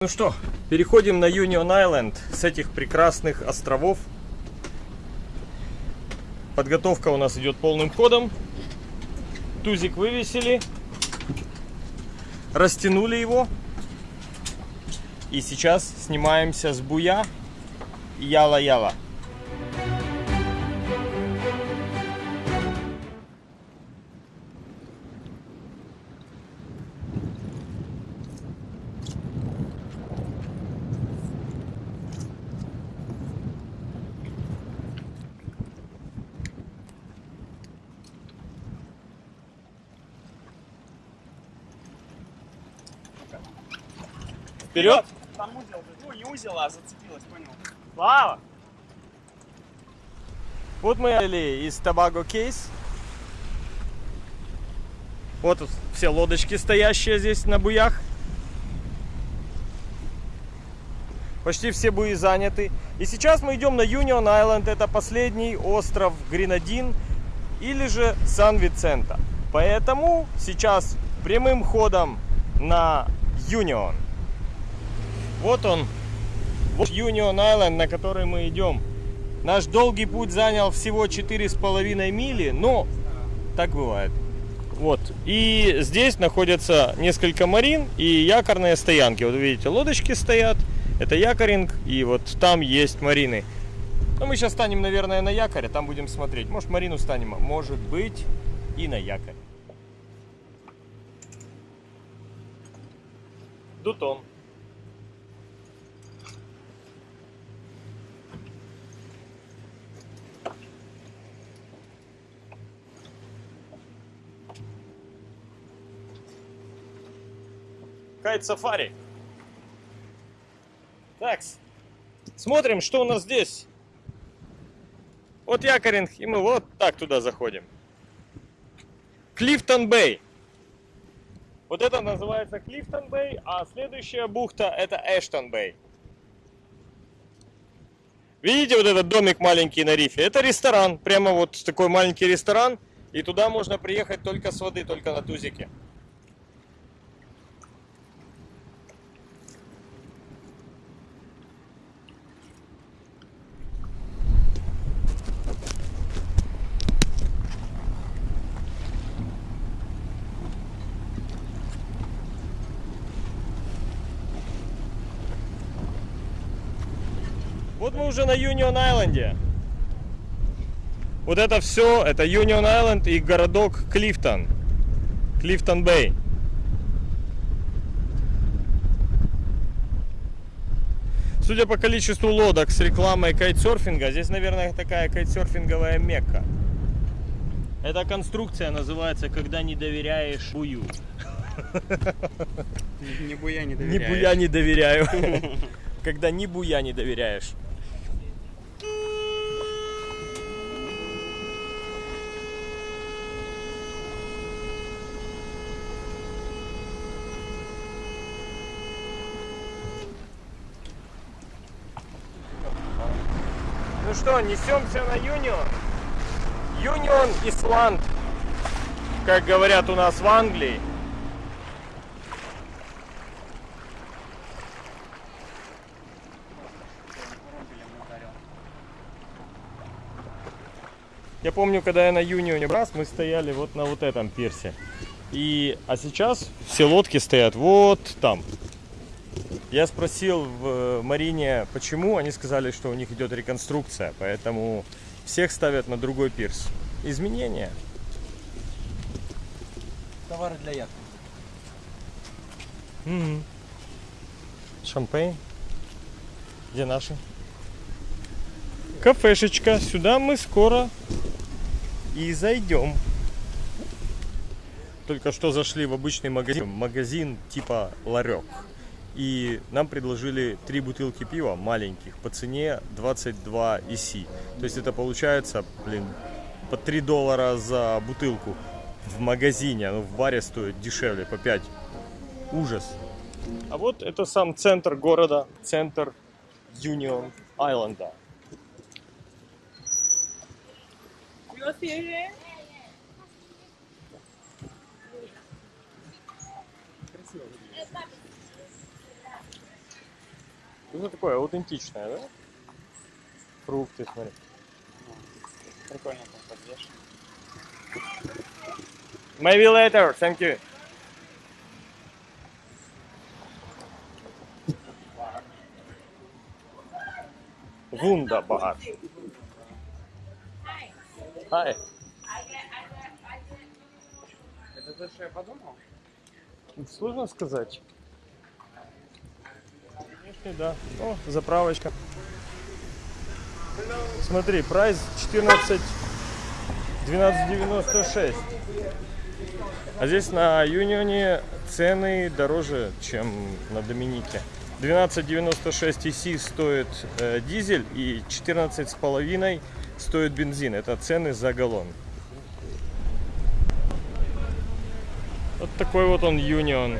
Ну что, переходим на Union Island с этих прекрасных островов. Подготовка у нас идет полным ходом. Тузик вывесили, растянули его. И сейчас снимаемся с буя Яла-Яла. Вперед! Там узел, ну не узел, а зацепилась, понял. Слава! Вот мы из Табаго Кейс. Вот тут все лодочки стоящие здесь на буях. Почти все буи заняты. И сейчас мы идем на Union Island. Это последний остров Гренадин или же Сан-Вицента. Поэтому сейчас прямым ходом на Union. Вот он, вот Union Island, на который мы идем. Наш долгий путь занял всего четыре с половиной мили, но так бывает. Вот. И здесь находятся несколько марин и якорные стоянки. Вот видите, лодочки стоят. Это якоринг. И вот там есть марины. Но мы сейчас станем, наверное, на якоре. Там будем смотреть. Может, марину станем. Может быть, и на якоре. Дутон. Кайт Сафари. Так, смотрим, что у нас здесь. Вот якоринг, и мы вот так туда заходим. Клифтон Бэй. Вот это называется Клифтон Бэй, а следующая бухта это Эштон Бэй. Видите вот этот домик маленький на рифе? Это ресторан, прямо вот такой маленький ресторан. И туда можно приехать только с воды, только на тузике. Уже на Юнион Айленде. Вот это все, это Юнион Айленд и городок Клифтон. Клифтон Бэй. Судя по количеству лодок с рекламой кайтсерфинга, здесь, наверное, такая кайтсерфинговая мекка. Эта конструкция называется «Когда не доверяешь бую». Ни буя не доверяешь. буя не доверяю. Когда ни буя не доверяешь. Что, несемся на Юнион. Юнион Исланд, как говорят у нас в Англии. Я помню, когда я на Юнионе раз, мы стояли вот на вот этом пирсе. И, а сейчас все лодки стоят вот там. Я спросил в э, Марине, почему. Они сказали, что у них идет реконструкция, поэтому всех ставят на другой пирс. Изменения. Товары для яхты. Мгм. Шампейн. Где наши? Кафешечка. Сюда мы скоро и зайдем. Только что зашли в обычный магазин. Магазин типа ларек. И нам предложили три бутылки пива маленьких по цене 22 иси. То есть это получается, блин, по 3 доллара за бутылку в магазине. Ну, в баре стоит дешевле, по 5. Ужас. А вот это сам центр города, центр Юнион Айленда. Ну, такое аутентичное, да? Фрукты, смотри. Прикольно там подвешено. Maybe later, thank you. Wunderbar. Hi. Это то, что я подумал? Сложно сказать. Внешне, да. О, заправочка. Смотри, прайс 14 12.96. А здесь на Юнионе цены дороже, чем на Доминике. 12.96 EC стоит э, дизель и 14,5 стоит бензин. Это цены за галлон. Вот такой вот он Юнион.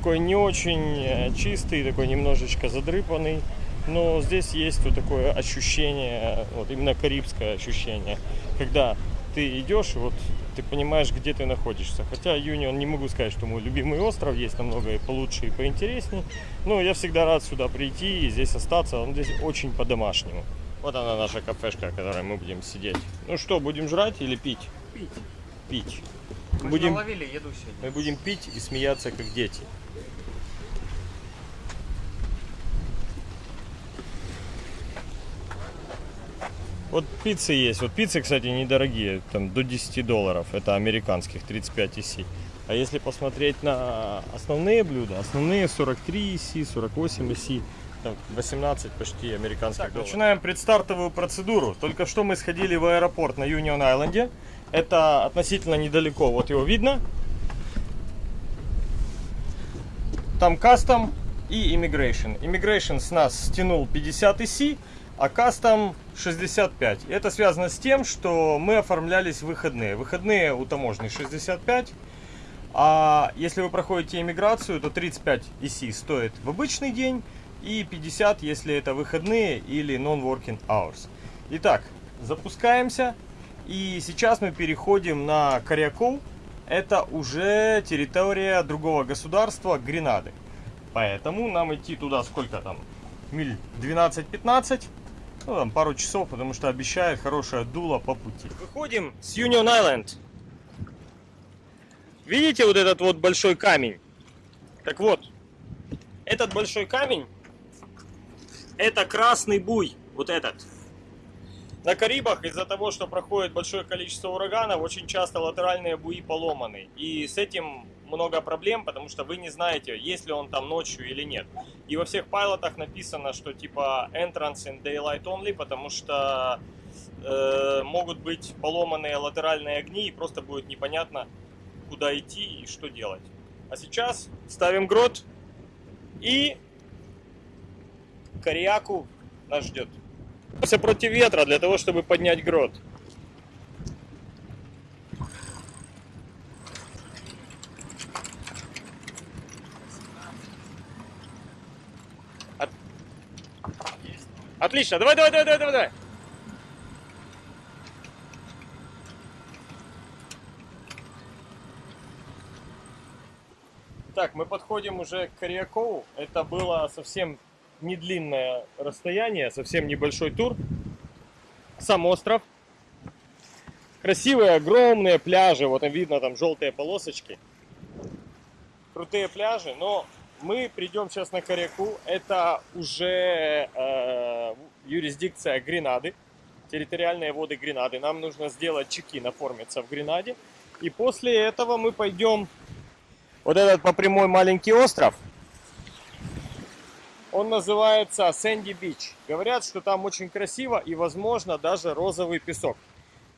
Такой не очень э, чистый, такой немножечко задрыпанный. Но здесь есть вот такое ощущение, вот именно карибское ощущение, когда ты идешь вот ты понимаешь, где ты находишься. Хотя Юнион не могу сказать, что мой любимый остров, есть намного и получше, и поинтереснее. Но я всегда рад сюда прийти и здесь остаться, он здесь очень по-домашнему. Вот она наша кафешка, в которой мы будем сидеть. Ну что, будем жрать или пить? Пить. Пить. Мы Будем- ловили еду сегодня. Мы будем пить и смеяться, как дети. Вот пиццы есть. Вот пиццы, кстати, недорогие. Там до 10 долларов. Это американских 35 EC. А если посмотреть на основные блюда, основные 43 EC, 48 EC, там 18 почти американских долларов. Начинаем предстартовую процедуру. Только что мы сходили в аэропорт на Юнион Айленде. Это относительно недалеко. Вот его видно. Там кастом и immigration. Immigration с нас стянул 50 IC, а кастом 65. Это связано с тем, что мы оформлялись выходные. Выходные у таможни 65. А если вы проходите иммиграцию, то 35 IC стоит в обычный день и 50, если это выходные или non-working hours. Итак, запускаемся. И сейчас мы переходим на Коряков. Это уже территория другого государства, Гренады. Поэтому нам идти туда сколько там? Миль 12-15. Ну, там пару часов, потому что обещает хорошее дуло по пути. Выходим с Union Island. Видите вот этот вот большой камень? Так вот, этот большой камень, это красный буй, вот этот. На Карибах из-за того, что проходит большое количество ураганов, очень часто латеральные буи поломаны. И с этим много проблем, потому что вы не знаете, есть ли он там ночью или нет. И во всех пайлотах написано, что типа entrance in daylight only, потому что э, могут быть поломанные латеральные огни и просто будет непонятно, куда идти и что делать. А сейчас ставим грот и Кориаку нас ждет. Все против ветра для того, чтобы поднять грот. От- Отлично, давай, давай, давай, давай, давай, давай. Так, мы подходим уже к Корякову. Это было совсем не длинное расстояние, совсем небольшой тур. Сам остров. Красивые, огромные пляжи. Вот там видно там желтые полосочки. Крутые пляжи, но мы придем сейчас на Коряку. Это уже э, юрисдикция Гренады, территориальные воды Гренады. Нам нужно сделать чеки, оформиться в Гренаде. И после этого мы пойдем вот этот по прямой маленький остров. Он называется Сэнди Бич. Говорят, что там очень красиво и, возможно, даже розовый песок.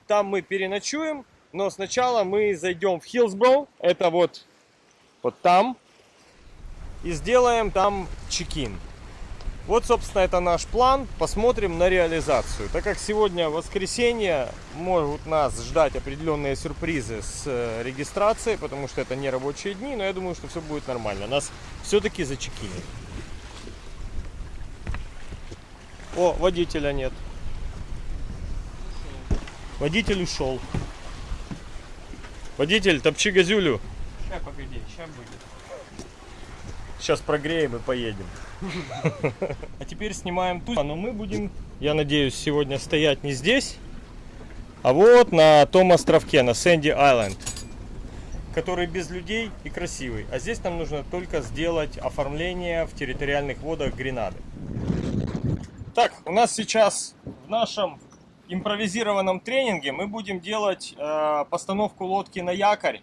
Там мы переночуем, но сначала мы зайдем в Хиллсброу. Это вот, вот там. И сделаем там чекин. Вот, собственно, это наш план. Посмотрим на реализацию. Так как сегодня воскресенье, могут нас ждать определенные сюрпризы с э, регистрацией, потому что это не рабочие дни, но я думаю, что все будет нормально. Нас все-таки зачекинят. О, водителя нет. Водитель ушел. Водитель, топчи газюлю. Ща, погоди, ща будет. Сейчас прогреем и поедем. А теперь снимаем ту. Но мы будем, я надеюсь, сегодня стоять не здесь, а вот на том островке, на Сэнди Айленд, который без людей и красивый. А здесь нам нужно только сделать оформление в территориальных водах Гренады. Так, у нас сейчас в нашем импровизированном тренинге мы будем делать э, постановку лодки на якорь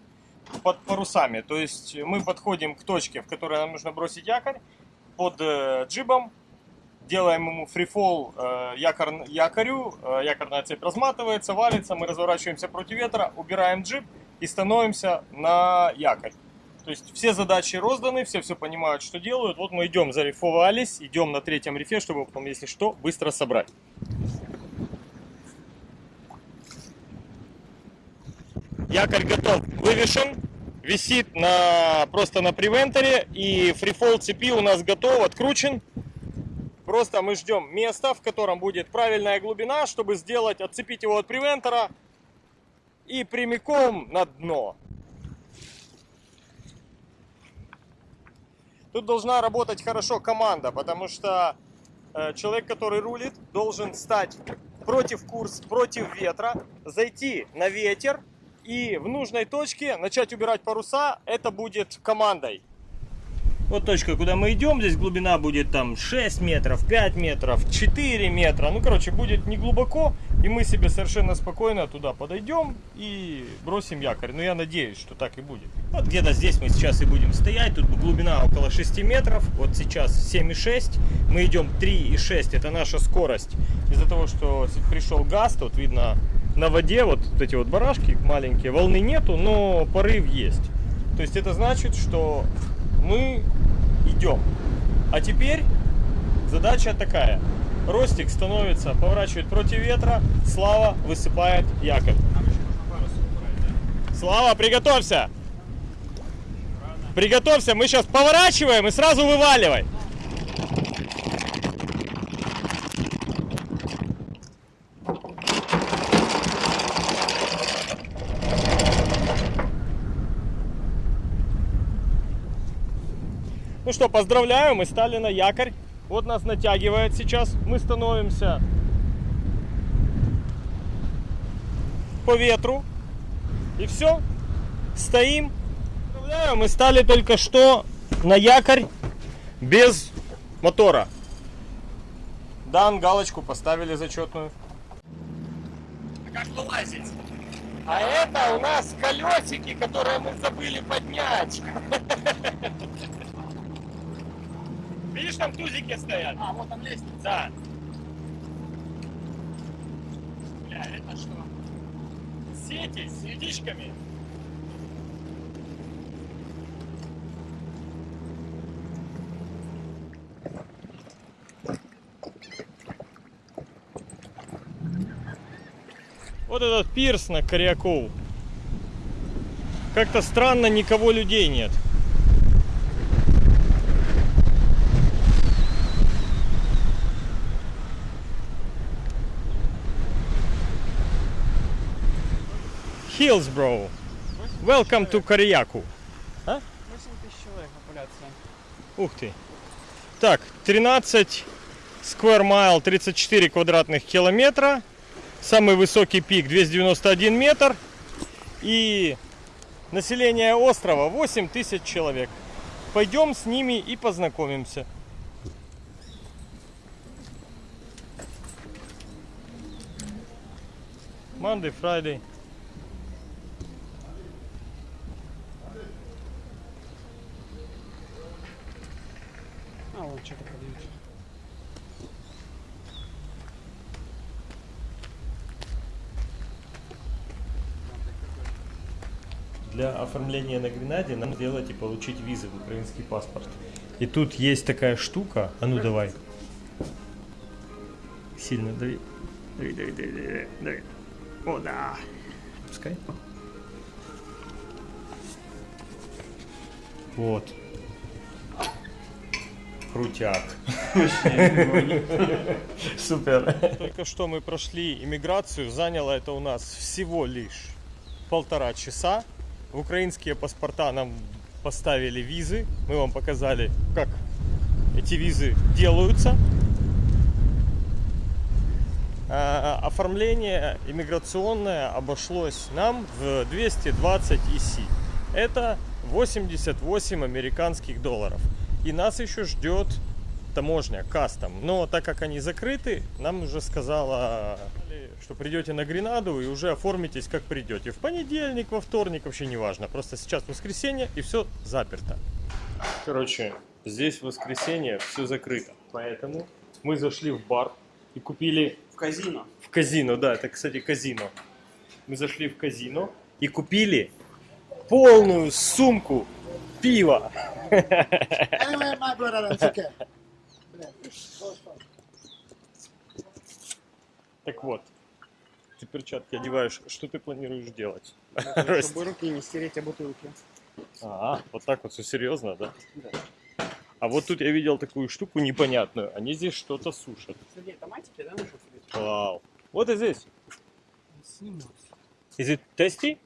под парусами. То есть мы подходим к точке, в которой нам нужно бросить якорь под э, джибом, делаем ему фрифол э, якор, якорю, э, якорная цепь разматывается, валится, мы разворачиваемся против ветра, убираем джиб и становимся на якорь. То есть все задачи розданы, все все понимают, что делают. Вот мы идем, зарифовались, идем на третьем рифе, чтобы потом, если что, быстро собрать. Якорь готов, вывешен, висит на, просто на превенторе и фрифол цепи у нас готов, откручен. Просто мы ждем места, в котором будет правильная глубина, чтобы сделать, отцепить его от превентора и прямиком на дно. Тут должна работать хорошо команда, потому что э, человек, который рулит, должен стать против курс, против ветра, зайти на ветер и в нужной точке начать убирать паруса. Это будет командой. Вот точка, куда мы идем, здесь глубина будет там 6 метров, 5 метров, 4 метра. Ну, короче, будет не глубоко, и мы себе совершенно спокойно туда подойдем и бросим якорь. Но я надеюсь, что так и будет. Вот где-то здесь мы сейчас и будем стоять. Тут глубина около 6 метров. Вот сейчас 7,6. Мы идем 3,6. Это наша скорость. Из-за того, что пришел газ, тут видно на воде вот эти вот барашки маленькие. Волны нету, но порыв есть. То есть это значит, что мы идем. А теперь задача такая. Ростик становится, поворачивает против ветра, Слава высыпает якорь. Слава, приготовься! Приготовься, мы сейчас поворачиваем и сразу вываливай. Ну что, поздравляю, мы стали на якорь. Вот нас натягивает сейчас. Мы становимся по ветру. И все. Стоим. Мы стали только что на якорь без мотора. Дан, галочку поставили зачетную. А как вылазить? А это у нас колесики, которые мы забыли поднять. Видишь, там тузики стоят? А, вот там лестница. Да. Бля, это что? Сети с сетичками. Вот этот пирс на Коряков. Как-то странно, никого людей нет. Hillsborough. Welcome to Коряку. 8 тысяч человек популяция. Ух ты. Так, 13 square mile, 34 квадратных километра. Самый высокий пик 291 метр. И население острова 8 тысяч человек. Пойдем с ними и познакомимся. Monday, Friday. А, вот что-то продают. Для оформления на Гренаде нам сделать и получить визы в украинский паспорт. И тут есть такая штука. А ну давай. Сильно дави. Дави, дави, дави, дави, дави. О, да. Пускай. Вот. Крутяк. Супер. Только что мы прошли иммиграцию. Заняло это у нас всего лишь полтора часа. в украинские паспорта нам поставили визы. Мы вам показали, как эти визы делаются. А, Оформление иммиграционное обошлось нам в 220 ИСИ. Это 88 американских долларов. И нас еще ждет таможня, кастом. Но так как они закрыты, нам уже сказала, что придете на Гренаду и уже оформитесь как придете. В понедельник, во вторник, вообще не важно. Просто сейчас воскресенье и все заперто. Короче, здесь в воскресенье все закрыто. Поэтому мы зашли в бар и купили В казино. в казино, да, это, кстати, казино. Мы зашли в казино и купили полную сумку пива. Anyway, my brother, it's okay. Блядь, что ж там? Так вот, ты перчатки одеваешь. Что ты планируешь делать? Чтобы руки не стереть о бутылки. А, вот так вот все серьезно, да? Да. А вот тут я видел такую штуку непонятную. Они здесь что-то сушат. Сергей, томатики, да? Вау. Вот и здесь. Is it tasty?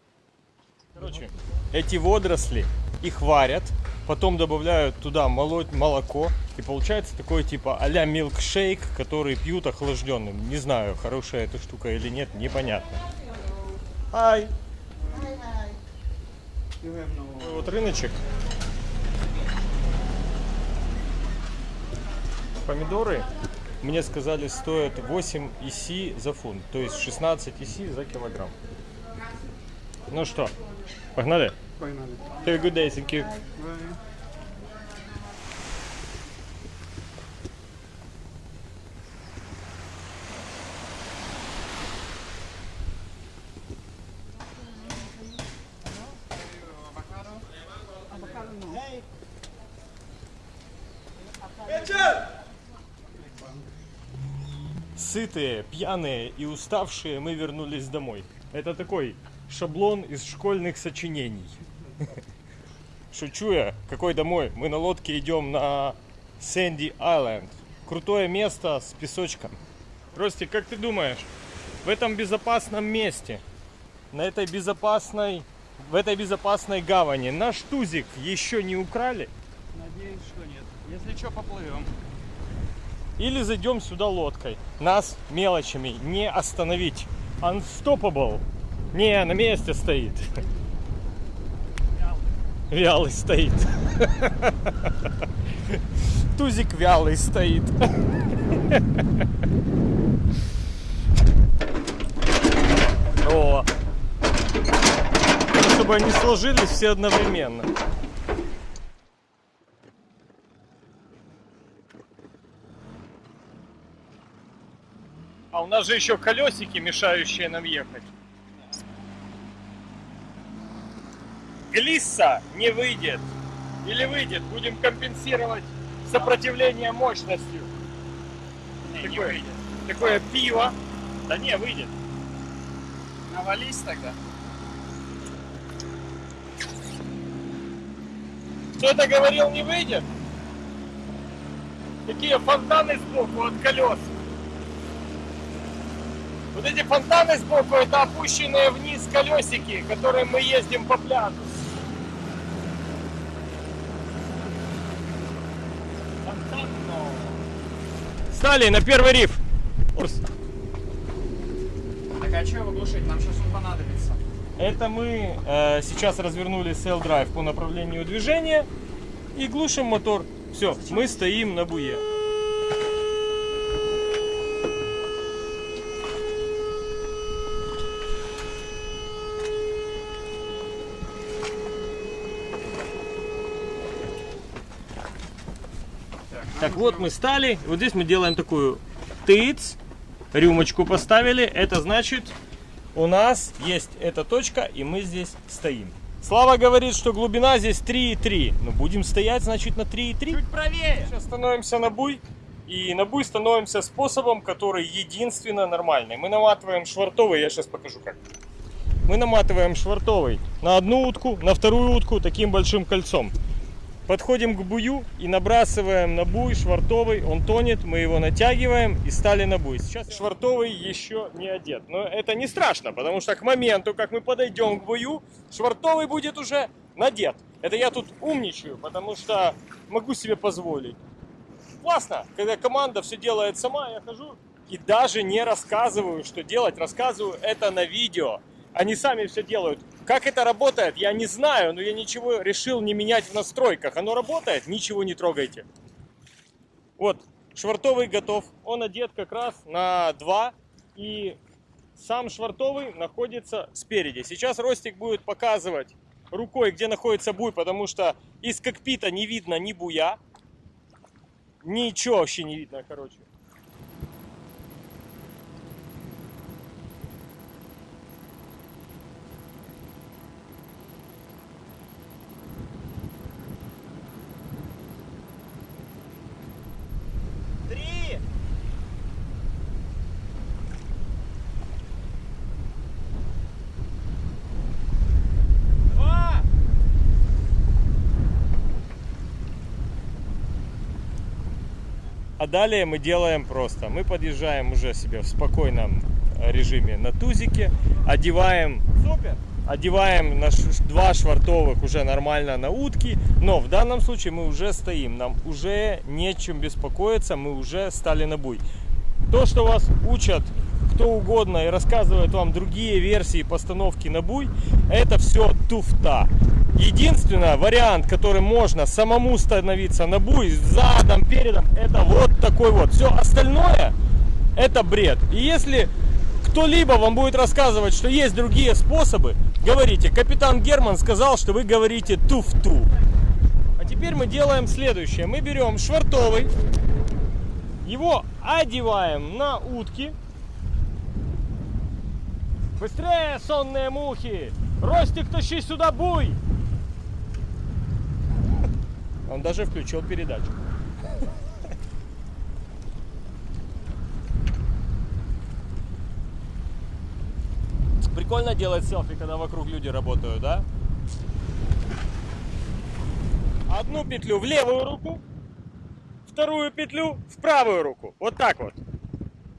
Короче, эти водоросли, их варят, потом добавляют туда молоко, и получается такой типа а-ля милкшейк, который пьют охлажденным. Не знаю, хорошая эта штука или нет, непонятно. Ай, вот рыночек. Помидоры, мне сказали, стоят 8 ИСИ за фунт, то есть 16 ИСИ за килограмм. Ну что, погнали? Погнали. Have a good day, thank you. Bye. Сытые, пьяные и уставшие мы вернулись домой. Это такой шаблон из школьных сочинений. Шучу я, какой домой? Мы на лодке идем на Сэнди Айленд. Крутое место с песочком. Ростик, как ты думаешь, в этом безопасном месте, на этой безопасной, в этой безопасной гавани наш тузик еще не украли? Надеюсь, что нет. Если что, поплывем. Или зайдем сюда лодкой. Нас мелочами не остановить. Unstoppable. Не, на месте стоит. Вялый стоит. Тузик вялый стоит. О. Чтобы они сложились все одновременно. А у нас же еще колесики, мешающие нам ехать. Глисса не выйдет. Или выйдет, будем компенсировать сопротивление мощностью. такое, такое пиво. Да не, выйдет. Навались тогда. Кто-то говорил, не выйдет. Такие фонтаны сбоку от колес. Вот эти фонтаны сбоку, это опущенные вниз колесики, которым мы ездим по пляжу. Стали на первый риф. Курс. Так а что его глушить? Нам сейчас он понадобится. Это мы э, сейчас развернули Cell Drive по направлению движения и глушим мотор. Все, мы стоим на буе. Так вот мы стали, вот здесь мы делаем такую тыц, рюмочку поставили, это значит у нас есть эта точка и мы здесь стоим. Слава говорит, что глубина здесь 3,3, но будем стоять значит на 3,3. Чуть правее. Сейчас становимся на буй и на буй становимся способом, который единственно нормальный. Мы наматываем швартовый, я сейчас покажу как. Мы наматываем швартовый на одну утку, на вторую утку таким большим кольцом. Подходим к бую и набрасываем на буй швартовый. Он тонет, мы его натягиваем и стали на буй. Сейчас швартовый еще не одет. Но это не страшно, потому что к моменту, как мы подойдем к бую, швартовый будет уже надет. Это я тут умничаю, потому что могу себе позволить. Классно, когда команда все делает сама, я хожу и даже не рассказываю, что делать. Рассказываю это на видео. Они сами все делают. Как это работает, я не знаю, но я ничего решил не менять в настройках. Оно работает, ничего не трогайте. Вот, швартовый готов. Он одет как раз на 2. И сам швартовый находится спереди. Сейчас Ростик будет показывать рукой, где находится буй, потому что из кокпита не видно ни буя. Ничего вообще не видно, короче. Три. Два. А далее мы делаем просто. Мы подъезжаем уже себе в спокойном режиме на тузике, одеваем супер, одеваем на ш- два швартовых уже нормально на утки, но в данном случае мы уже стоим, нам уже нечем беспокоиться, мы уже стали на буй. То, что вас учат кто угодно и рассказывает вам другие версии постановки на буй, это все туфта. Единственный вариант, который можно самому становиться на буй, задом, передом, это вот такой вот. Все остальное это бред. И если кто-либо вам будет рассказывать, что есть другие способы, говорите, капитан Герман сказал, что вы говорите туфту. А теперь мы делаем следующее. Мы берем швартовый, его одеваем на утки. Быстрее, сонные мухи! Ростик, тащи сюда буй! Он даже включил передачу. Прикольно делать селфи, когда вокруг люди работают, да? Одну петлю в левую руку, вторую петлю в правую руку. Вот так вот.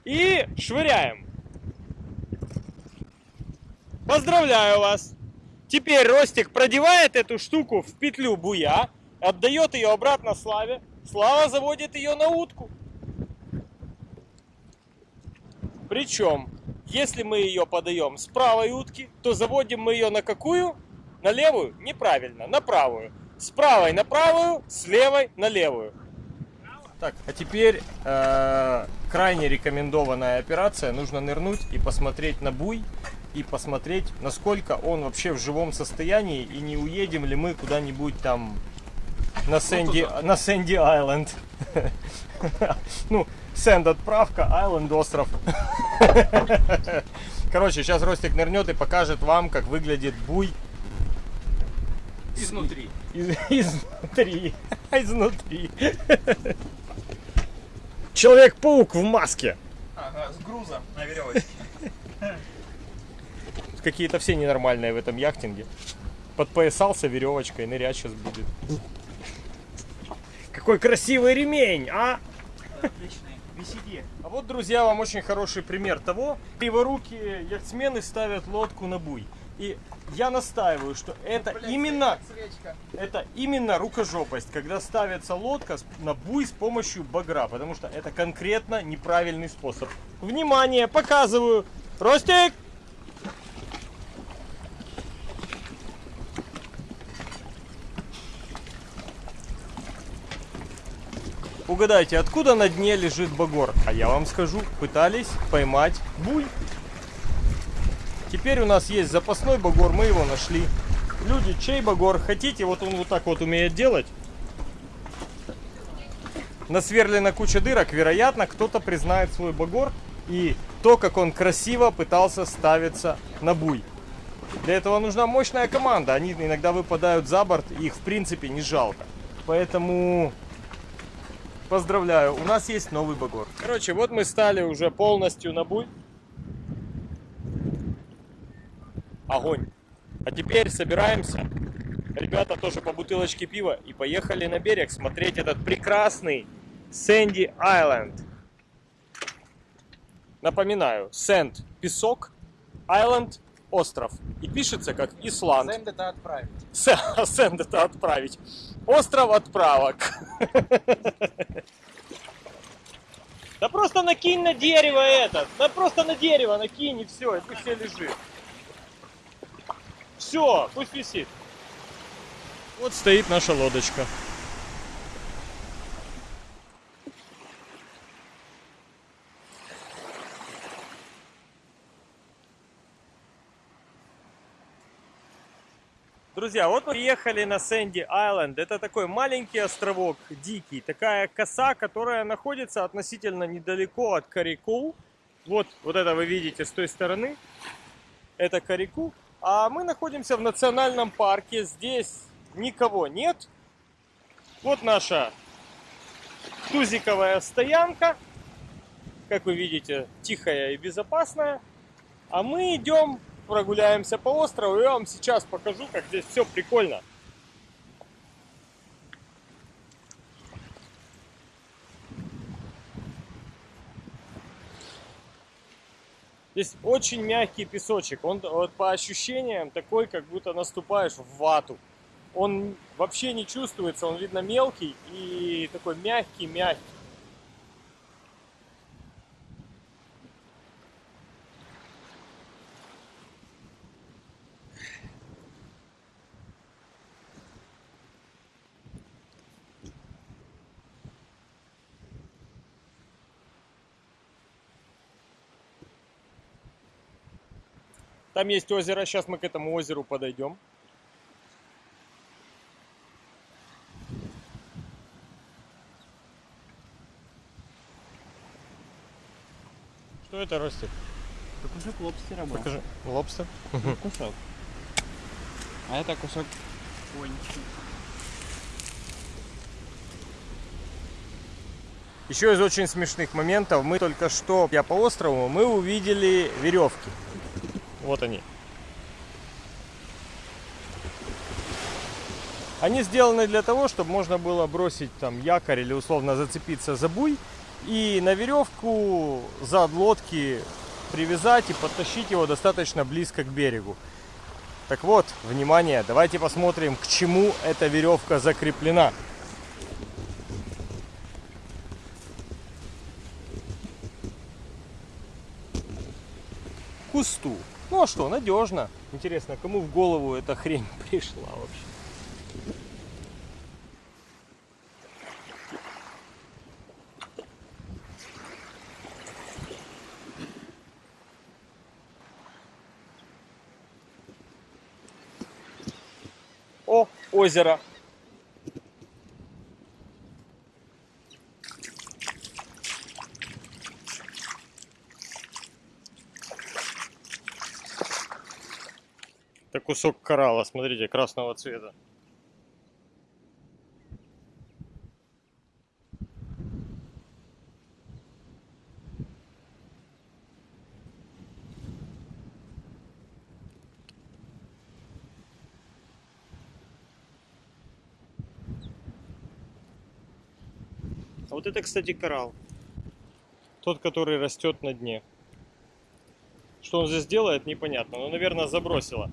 И швыряем. Поздравляю вас! Теперь Ростик продевает эту штуку в петлю буя, отдает ее обратно Славе. Слава заводит ее на утку. Причем, если мы ее подаем с правой утки, то заводим мы ее на какую? На левую? Неправильно, на правую. С правой на правую, с левой на левую. Так, а теперь э, крайне рекомендованная операция. Нужно нырнуть и посмотреть на буй и посмотреть, насколько он вообще в живом состоянии и не уедем ли мы куда-нибудь там на Сэнди, на Сэнди Айленд. Ну, Сэнд отправка, Айленд остров. Короче, сейчас Ростик нырнет и покажет вам, как выглядит буй Изнутри. из- изнутри. Изнутри. Человек-паук в маске. Ага, с грузом на веревочке. Какие-то все ненормальные в этом яхтинге. Подпоясался веревочкой, нырять сейчас будет. Какой красивый ремень, а? Отличный. Висиди. А вот, друзья, вам очень хороший пример того, криворукие яхтсмены ставят лодку на буй. И я настаиваю, что это именно, Свечка. это именно рукожопость, когда ставится лодка на буй с помощью багра, потому что это конкретно неправильный способ. Внимание, показываю. Ростик! Угадайте, откуда на дне лежит багор? А я вам скажу, пытались поймать буй. Теперь у нас есть запасной багор, мы его нашли. Люди, чей багор хотите, вот он вот так вот умеет делать. Насверлена куча дырок, вероятно, кто-то признает свой багор и то, как он красиво пытался ставиться на буй. Для этого нужна мощная команда, они иногда выпадают за борт, их в принципе не жалко. Поэтому Поздравляю, у нас есть новый багор. Короче, вот мы стали уже полностью на буй. Огонь. А теперь собираемся ребята тоже по бутылочке пива и поехали на берег смотреть этот прекрасный Сэнди Айленд. Напоминаю, Сэнд – песок, Айленд – остров. И пишется как Исланд. Сэнд это отправить. Сэ- Сэнд это отправить. Остров отправок. Да просто накинь на дерево это. Да просто на дерево накинь и все, и пусть себе лежит. Все, пусть висит. Вот стоит наша лодочка. Друзья, вот мы приехали на Сэнди Айленд. Это такой маленький островок, дикий. Такая коса, которая находится относительно недалеко от Карику. Вот, вот это вы видите с той стороны. Это Карику. А мы находимся в национальном парке. Здесь никого нет. Вот наша тузиковая стоянка. Как вы видите, тихая и безопасная. А мы идем, прогуляемся по острову. Я вам сейчас покажу, как здесь все прикольно. Здесь очень мягкий песочек. Он вот по ощущениям такой, как будто наступаешь в вату. Он вообще не чувствуется, он видно мелкий и такой мягкий-мягкий. Там есть озеро, сейчас мы к этому озеру подойдем. Что это растет? Это кусок лобстера был. Покажи. Лобстер. Кусок. А это кусок кончик. Еще из очень смешных моментов, мы только что, я по острову, мы увидели веревки. Вот они. Они сделаны для того, чтобы можно было бросить там якорь или условно зацепиться за буй и на веревку зад лодки привязать и подтащить его достаточно близко к берегу. Так вот, внимание, давайте посмотрим, к чему эта веревка закреплена. Кусту. Ну а что, надежно. Интересно, кому в голову эта хрень пришла вообще? О, озеро. Кусок коралла, смотрите, красного цвета. А вот это, кстати, коралл. Тот, который растет на дне. Что он здесь делает, непонятно. Но, наверное, забросило.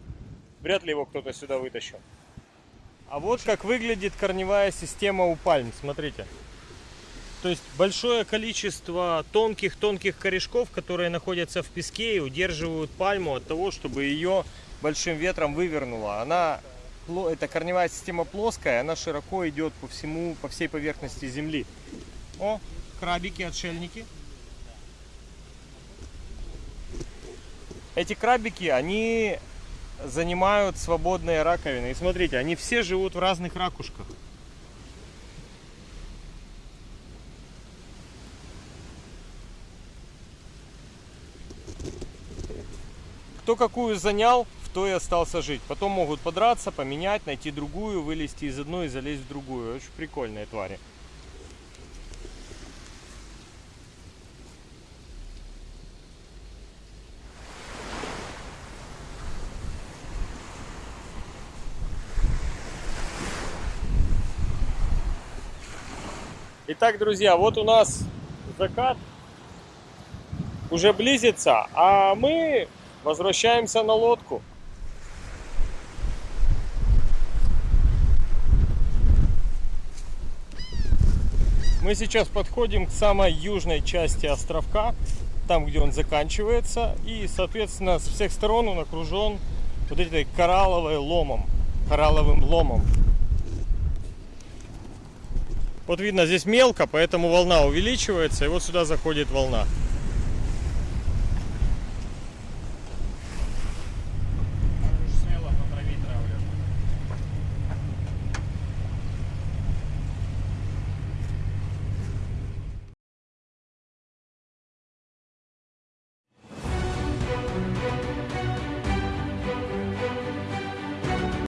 Вряд ли его кто-то сюда вытащил. А вот как выглядит корневая система у пальм. Смотрите. То есть большое количество тонких-тонких корешков, которые находятся в песке и удерживают пальму от того, чтобы ее большим ветром вывернуло. Она, эта корневая система плоская, она широко идет по всему, по всей поверхности земли. О, крабики, отшельники. Эти крабики, они занимают свободные раковины. И смотрите, они все живут в разных ракушках. Кто какую занял, в той и остался жить. Потом могут подраться, поменять, найти другую, вылезти из одной и залезть в другую. Очень прикольные твари. Итак, друзья, вот у нас закат уже близится, а мы возвращаемся на лодку. Мы сейчас подходим к самой южной части островка, там, где он заканчивается, и, соответственно, с всех сторон он окружен вот этой коралловой ломом, коралловым ломом. Вот видно, здесь мелко, поэтому волна увеличивается, и вот сюда заходит волна.